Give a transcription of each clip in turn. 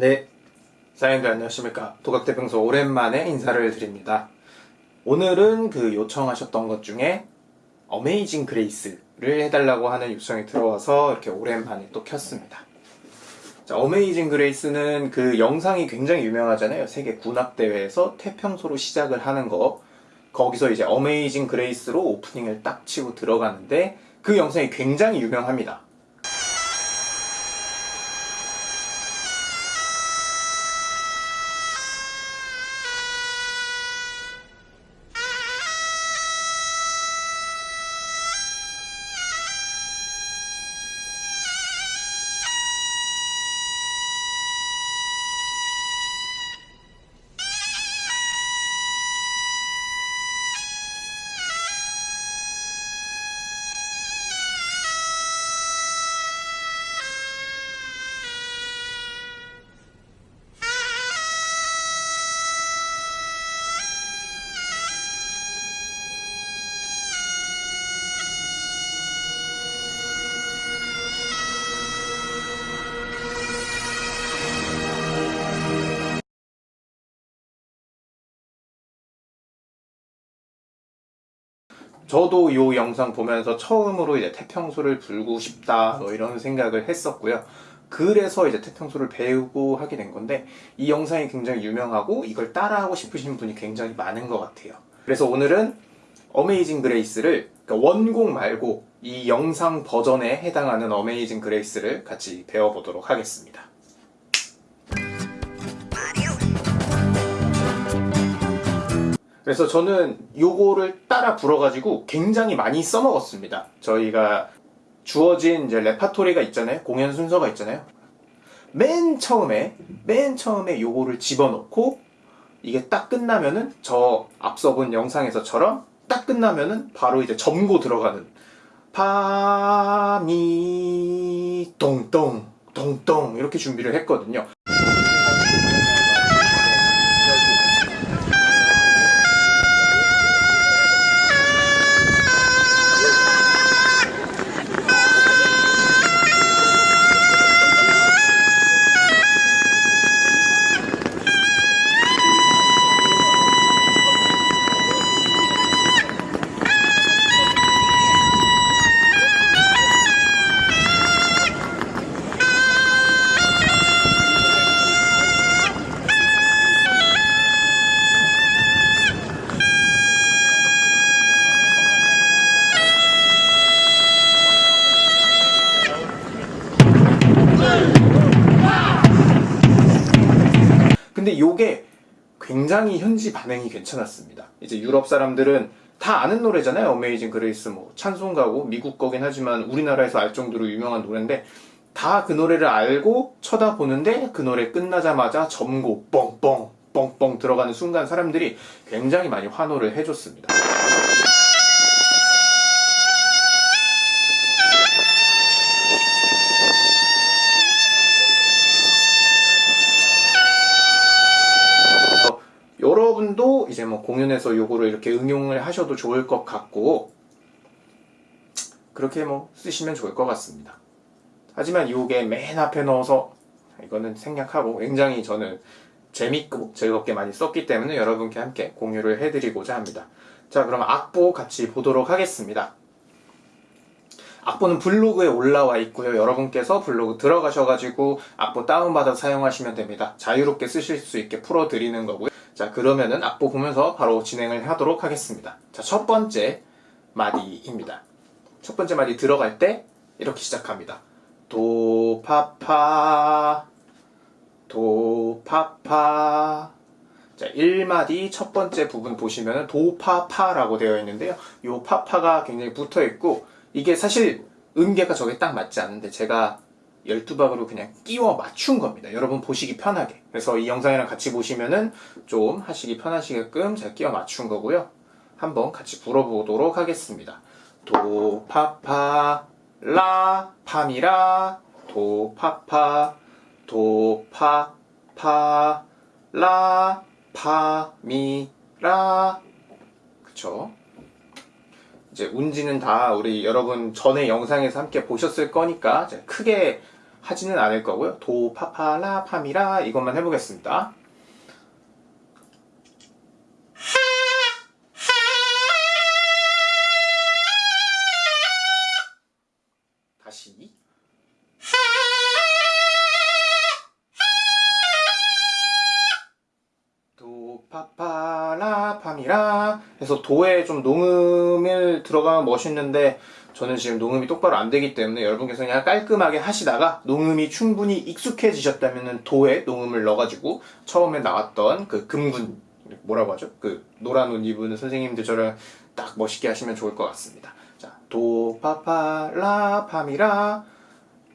네, 사연들 안녕하십니까. 도각태평소 오랜만에 인사를 드립니다. 오늘은 그 요청하셨던 것 중에 Amazing Grace를 해달라고 하는 요청이 들어와서 이렇게 오랜만에 또 켰습니다. 자, Amazing Grace는 그 영상이 굉장히 유명하잖아요. 세계 군악대회에서 태평소로 시작을 하는 거. 거기서 이제 Amazing Grace로 오프닝을 딱 치고 들어가는데 그 영상이 굉장히 유명합니다. 저도 이 영상 보면서 처음으로 이제 태평소를 불고 싶다 뭐 이런 생각을 했었고요. 그래서 이제 태평소를 배우고 하게 된 건데 이 영상이 굉장히 유명하고 이걸 따라하고 싶으신 분이 굉장히 많은 것 같아요. 그래서 오늘은 Amazing Grace를 그러니까 원곡 말고 이 영상 버전에 해당하는 Amazing Grace를 같이 배워보도록 하겠습니다. 그래서 저는 요거를 따라 불어가지고 굉장히 많이 써먹었습니다. 저희가 주어진 이제 레파토리가 있잖아요. 공연 순서가 있잖아요. 맨 처음에, 맨 처음에 요거를 집어넣고 이게 딱 끝나면은 저 앞서 본 영상에서처럼 딱 끝나면은 바로 이제 점고 들어가는 파미 똥똥 똥똥 이렇게 준비를 했거든요. 근데 요게 굉장히 현지 반응이 괜찮았습니다. 이제 유럽 사람들은 다 아는 노래잖아요. Amazing Grace 뭐 찬송가고 미국 거긴 하지만 우리나라에서 알 정도로 유명한 노래인데 다 그 노래를 알고 쳐다보는데 그 노래 끝나자마자 점고 뻥뻥 뻥뻥 들어가는 순간 사람들이 굉장히 많이 환호를 해줬습니다. 뭐 공연에서 요거를 이렇게 응용을 하셔도 좋을 것 같고 그렇게 뭐 쓰시면 좋을 것 같습니다. 하지만 요게 맨 앞에 넣어서 이거는 생략하고 굉장히 저는 재밌고 즐겁게 많이 썼기 때문에 여러분께 함께 공유를 해드리고자 합니다. 자 그럼 악보 같이 보도록 하겠습니다. 악보는 블로그에 올라와 있고요. 여러분께서 블로그 들어가셔가지고 악보 다운받아 사용하시면 됩니다. 자유롭게 쓰실 수 있게 풀어드리는 거고요. 자 그러면은 악보 보면서 바로 진행을 하도록 하겠습니다. 자 첫 번째 마디입니다. 첫 번째 마디 들어갈 때 이렇게 시작합니다. 도파파 도파파 자 1마디 첫 번째 부분 보시면 도파파라고 되어 있는데요. 요 파파가 굉장히 붙어 있고 이게 사실 음계가 저게 딱 맞지 않는데 제가 12박으로 그냥 끼워 맞춘 겁니다. 여러분 보시기 편하게. 그래서 이 영상이랑 같이 보시면은 좀 하시기 편하시게끔 제가 끼워 맞춘 거고요. 한번 같이 불어보도록 하겠습니다. 도, 파, 파, 라, 파미라, 도, 파, 파, 도, 파, 파, 라, 파, 미, 라. 그쵸? 이제 운지는 다 우리 여러분 전에 영상에서 함께 보셨을 거니까 크게 하지는 않을 거고요. 도, 파, 파, 라, 파, 미, 라 이것만 해보겠습니다. 해서 도에 좀 농음을 들어가면 멋있는데 저는 지금 농음이 똑바로 안 되기 때문에 여러분께서 그냥 깔끔하게 하시다가 농음이 충분히 익숙해지셨다면 도에 농음을 넣어가지고 처음에 나왔던 그 금군 뭐라고 하죠? 그 노란 옷 입은 선생님들처럼 딱 멋있게 하시면 좋을 것 같습니다. 자, 도, 파, 파, 라, 파, 미, 라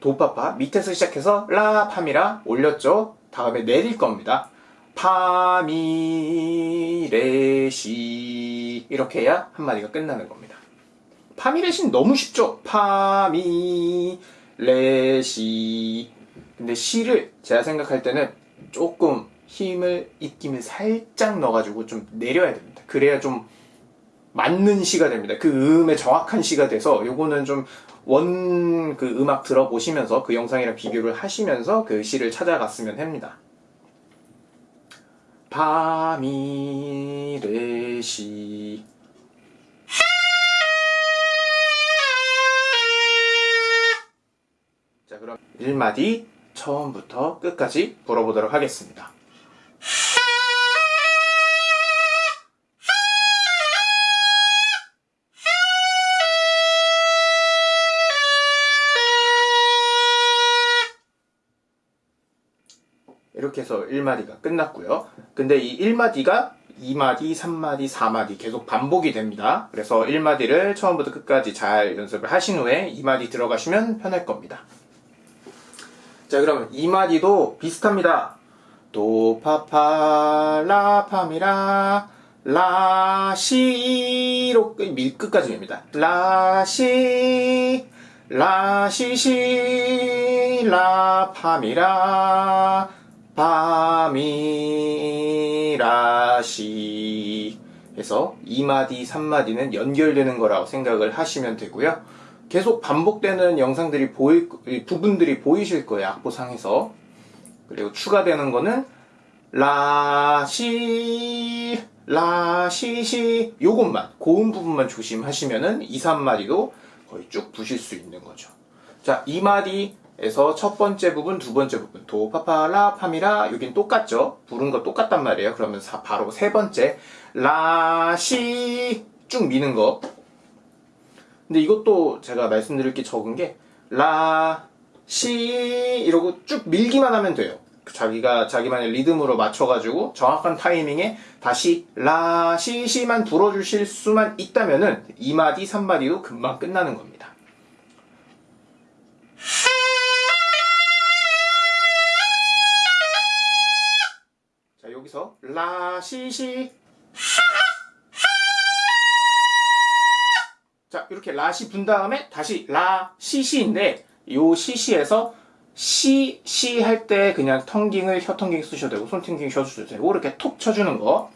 도파파 밑에서 시작해서 라 파미라 올렸죠. 다음에 내릴 겁니다. 파미레시 이렇게 해야 한 마디가 끝나는 겁니다. 파미레시는 너무 쉽죠. 파미레시 근데 시를 제가 생각할 때는 조금 힘을 입김을 살짝 넣어가지고 좀 내려야 됩니다. 그래야 좀 맞는 시가 됩니다. 그 음의 정확한 시가 돼서 요거는 좀 원 그 음악 들어보시면서 그 영상이랑 비교를 하시면서 그 시를 찾아갔으면 합니다. 파미레시 자 그럼 1마디 처음부터 끝까지 불어보도록 하겠습니다. 이렇게 해서 1마디가 끝났고요. 근데 이 1마디가 2마디, 3마디, 4마디 계속 반복이 됩니다. 그래서 1마디를 처음부터 끝까지 잘 연습을 하신 후에 2마디 들어가시면 편할 겁니다. 자, 그러면 2마디도 비슷합니다. 도, 파, 파, 라, 파, 미, 라, 라, 시로 끝, 밀 끝까지 됩니다. 라, 시, 라, 시, 시, 라, 파, 미, 라, 파미라시 해서 2마디, 3마디는 연결되는 거라고 생각을 하시면 되고요. 계속 반복되는 영상들이 보일, 부분들이 보이실 거예요. 악보상에서. 그리고 추가되는 거는 라시, 라시시 요것만 고음 부분만 조심하시면은 2, 3마디도 거의 쭉 부실 수 있는 거죠. 자, 2마디 에서 첫 번째 부분, 두 번째 부분 도, 파파, 라, 파미라 여긴 똑같죠? 부른 거 똑같단 말이에요. 그러면 사, 바로 세 번째 라, 시 쭉 미는 거 근데 이것도 제가 말씀드릴 게 적은 게 라, 시 이러고 쭉 밀기만 하면 돼요. 자기가 자기만의 리듬으로 맞춰가지고 정확한 타이밍에 다시 라, 시, 시만 불어주실 수만 있다면은 2마디, 3마디도 금방 끝나는 겁니다. 라시시 자, 이렇게 라시 분 다음에 다시 라시시인데 요 시시에서 시, 시 할 때 그냥 텅깅을 혀 텅깅 쓰셔도 되고 손 텅깅 써주셔도 되고 이렇게 톡 쳐주는 거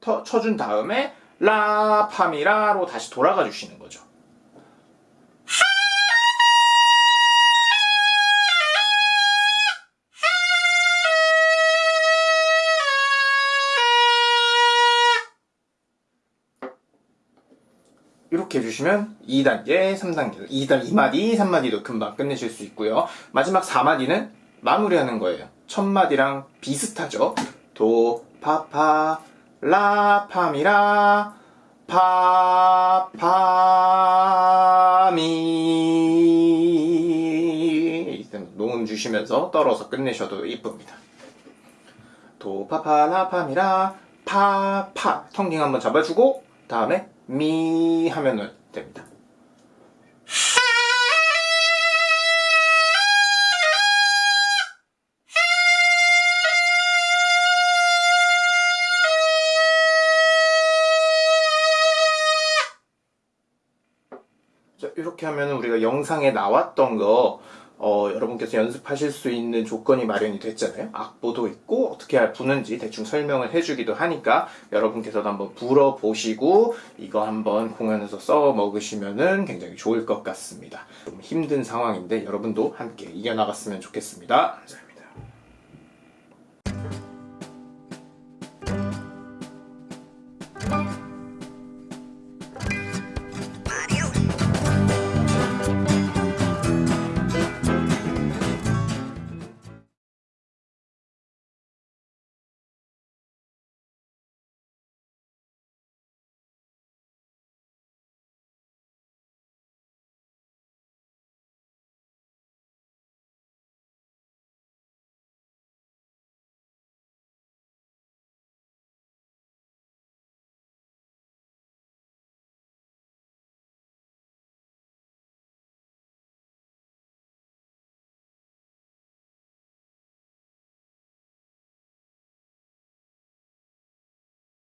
터, 쳐준 다음에 라, 파미라로 다시 돌아가 주시는 거죠. 이렇게 해주시면 2단계, 3단계, 2단, 2마디, 3마디도 금방 끝내실 수 있고요. 마지막 4마디는 마무리하는 거예요. 첫 마디랑 비슷하죠. 도, 파, 파, 라, 파, 미, 라, 파, 파, 미. 농음 주시면서 떨어서 끝내셔도 이쁩니다. 도, 파, 파, 라, 파, 미, 라, 파, 파. 텅깅 한번 잡아주고, 다음에 미 하면은 됩니다. 자, 이렇게 하면 우리가 영상에 나왔던 거 어, 여러분께서 연습하실 수 있는 조건이 마련이 됐잖아요. 악보도 있고 어떻게 부는지 대충 설명을 해주기도 하니까 여러분께서도 한번 불어보시고 이거 한번 공연에서 써 먹으시면은 굉장히 좋을 것 같습니다. 좀 힘든 상황인데 여러분도 함께 이겨나갔으면 좋겠습니다. 자,